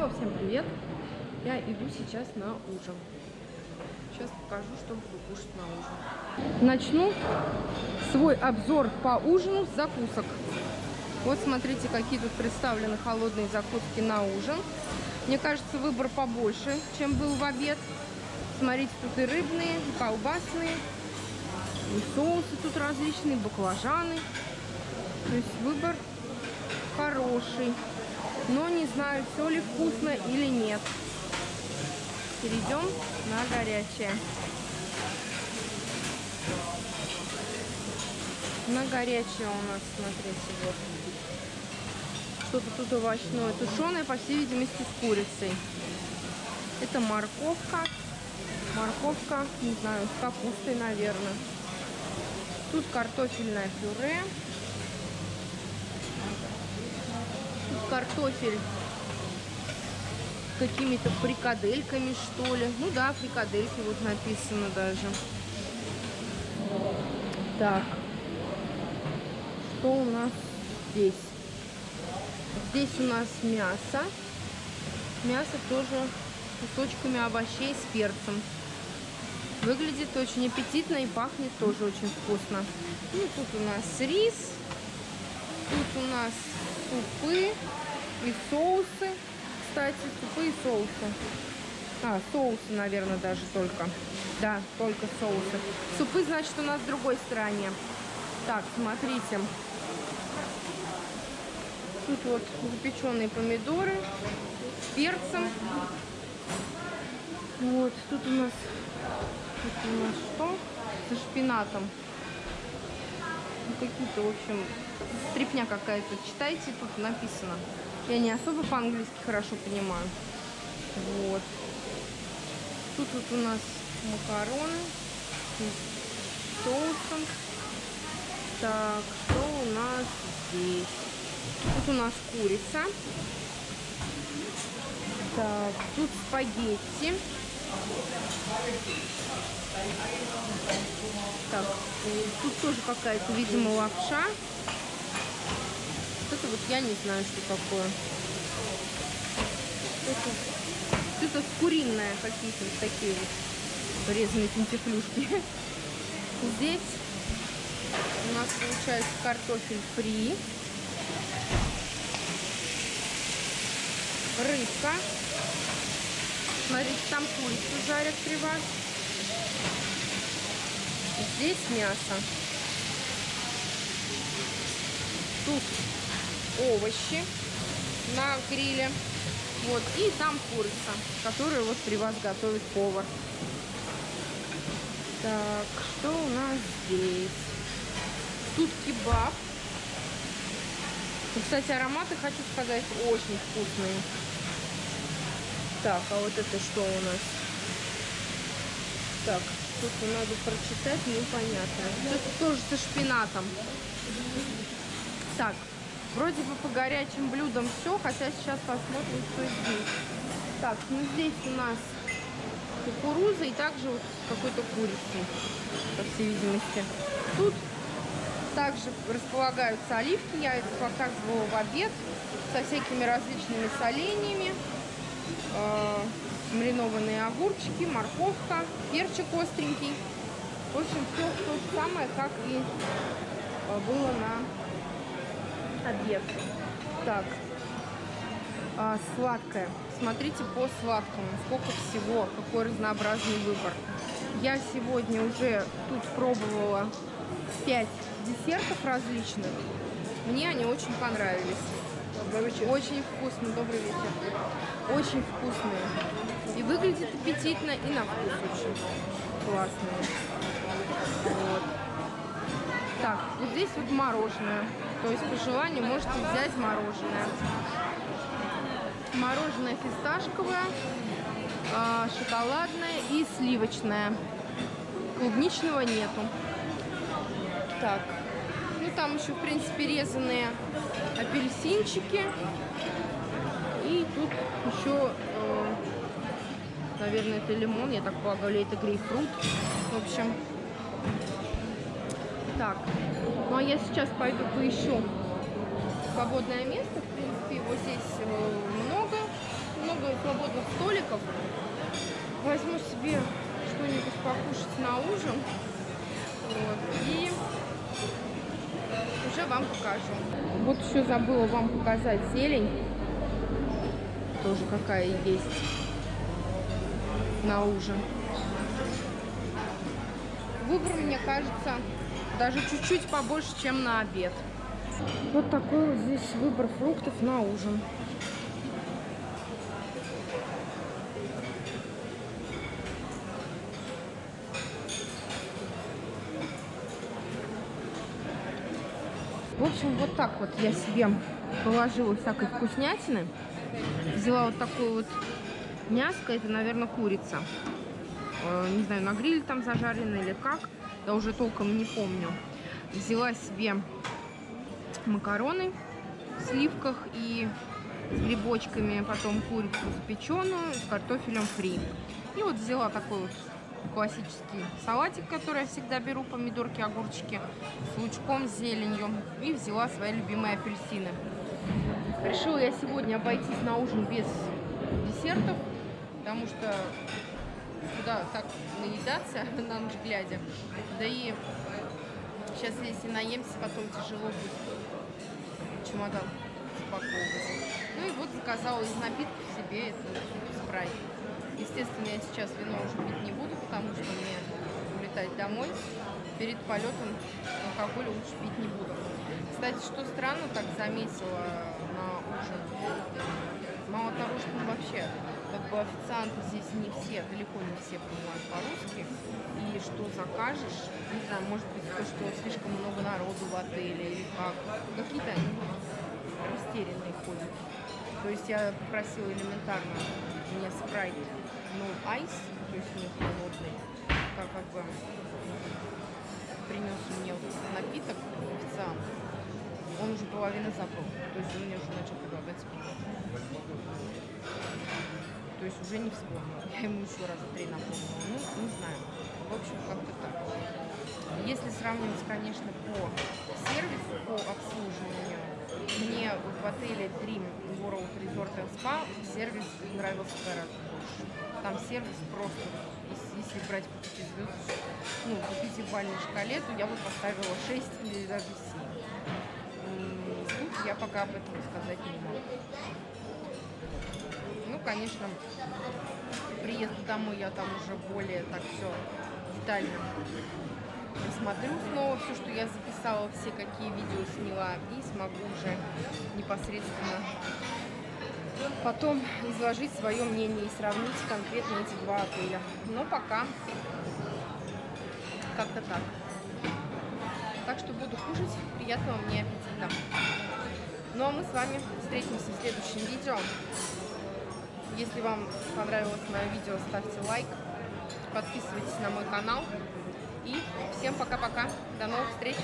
Снова всем привет! Я иду сейчас на ужин. Сейчас покажу, что буду кушать на ужин. Начну свой обзор по ужину с закусок. Вот смотрите, какие тут представлены холодные закуски на ужин. Мне кажется, выбор побольше, чем был в обед. Смотрите, тут и рыбные, и колбасные, и соусы тут различные, баклажаны. То есть выбор хороший. Но не знаю, все ли вкусно или нет. Перейдем на горячее. На горячее у нас, смотрите, вот. Что-то тут овощное. Тушеное, по всей видимости, с курицей. Это морковка. Морковка, не знаю, с капустой, наверное. Тут картофельное пюре. Картофель какими-то фрикадельками, что ли. Ну да, фрикадельки вот написано даже. Так. Что у нас здесь? Здесь у нас мясо. Мясо тоже кусочками овощей с перцем. Выглядит очень аппетитно и пахнет тоже очень вкусно. И тут у нас рис. Тут у нас супы и соусы. Кстати, супы и соусы. А, соусы, наверное, даже только. Да, только соусы. Супы, значит, у нас в другой стороне. Так, смотрите. Тут вот запеченные помидоры с перцем. Вот, тут у нас, тут у нас что? Со шпинатом. Ну, какие-то, в общем, стрипня какая-то. Читайте, тут написано. Я не особо по-английски хорошо понимаю. Вот. Тут вот у нас макароны с соусом. Так, что у нас здесь? Тут у нас курица. Так, тут спагетти. Тут тоже какая-то, видимо, лапша. Вот это вот я не знаю, что такое. Это куриное какие-то вот такие вот резаные пентифлюшки. Здесь у нас получается картофель фри. Рыбка. Смотрите, там курицу жарят при вас. Здесь мясо. Тут овощи на гриле. Вот, и там курица, которую вот при вас готовит повар. Так, что у нас здесь? Тут кебаб. Кстати, ароматы, хочу сказать, очень вкусные. Так, а вот это что у нас? Так, тут надо прочитать, непонятно. Это тоже со шпинатом. Так, Вроде бы по горячим блюдам все, хотя сейчас посмотрим, что здесь. Так, ну здесь у нас кукуруза и также вот какой-то курицей, по всей видимости. Тут также располагаются оливки, я это показывала в обед, со всякими различными соленьями. Маринованные огурчики, морковка, перчик остренький. В общем, все то же самое, как и э, было на обед. Так, а, сладкое. Смотрите по сладкому, сколько всего, какой разнообразный выбор. Я сегодня уже тут пробовала 5 десертов различных. Мне они очень понравились. Добрый вечер. Очень вкусно, добрый вечер. Очень вкусные. И выглядит аппетитно, и на вкус очень классные. Вот. Так, вот здесь вот мороженое. То есть по желанию можете взять мороженое. Мороженое фисташковое, а, шоколадное и сливочное. Клубничного нету. Так, ну, там еще, в принципе, резанные апельсинчики. И тут еще, э, наверное, это лимон, я так полагаю, это грейпфрут. В общем, так. Ну, а я сейчас пойду поищу свободное место. В принципе, его здесь э, много. Много свободных столиков. Возьму себе что-нибудь покушать на ужин. Вот. И уже вам покажу. Вот еще забыла вам показать зелень. Тоже какая есть на ужин. Выбор, мне кажется, даже чуть-чуть побольше, чем на обед. Вот такой вот здесь выбор фруктов на ужин. Общем, вот так вот я себе положила всякой вкуснятины. Взяла вот такую вот мяско, это, наверное, курица. Э, не знаю, на гриле там зажарено или как. Я уже толком не помню. Взяла себе макароны в сливках и с грибочками, потом курицу запеченную с картофелем фри. И вот взяла такой вот классический салатик, который я всегда беру, помидорки, огурчики с лучком, с зеленью. И взяла свои любимые апельсины. Решила я сегодня обойтись на ужин без десертов, потому что куда так наедаться на ночь глядя. Да и сейчас, если наемся, потом тяжело будет чемодан запаковывать. Ну и вот заказала из напитков себе это спрайт. Естественно, я сейчас вино уже пить не буду, потому что мне улетать домой. Перед полетом алкоголь лучше пить не буду. Кстати, что странно, так заметила на ужин. Мало того, что ну, вообще как бы официанты здесь не все, далеко не все понимают по-русски. И что закажешь, не знаю, может быть то, что слишком много народу в отеле или как. Какие-то они растерянные ходят. То есть я попросила элементарно мне спрайт no ice, то есть не холодный, как, как бы принес мне напиток официант. Он уже половину забыл, то есть он мне уже начал предлагать пиво. То есть уже не вспомнил. Я ему еще раз три напомнила. Ну, не знаю. В общем, как-то так. Если сравнивать, конечно, по сервису, по обслуживанию, мне в отеле Dream World Resort and Spa сервис нравился гораздо больше. Там сервис просто, если брать по 5 звезд, ну, по пятибалльной шкале, то я бы поставила 6 или даже 7. Тут я пока об этом сказать не могу. Ну, конечно, приезду домой я там уже более так все детально посмотрю снова все, что я записала, все какие видео сняла, и смогу уже непосредственно потом изложить свое мнение и сравнить конкретно эти два отеля. Но пока как-то так. Так что буду кушать. Приятного мне аппетита. Ну а мы с вами встретимся в следующем видео. Если вам понравилось мое видео, ставьте лайк, подписывайтесь на мой канал. И всем пока-пока. До новых встреч.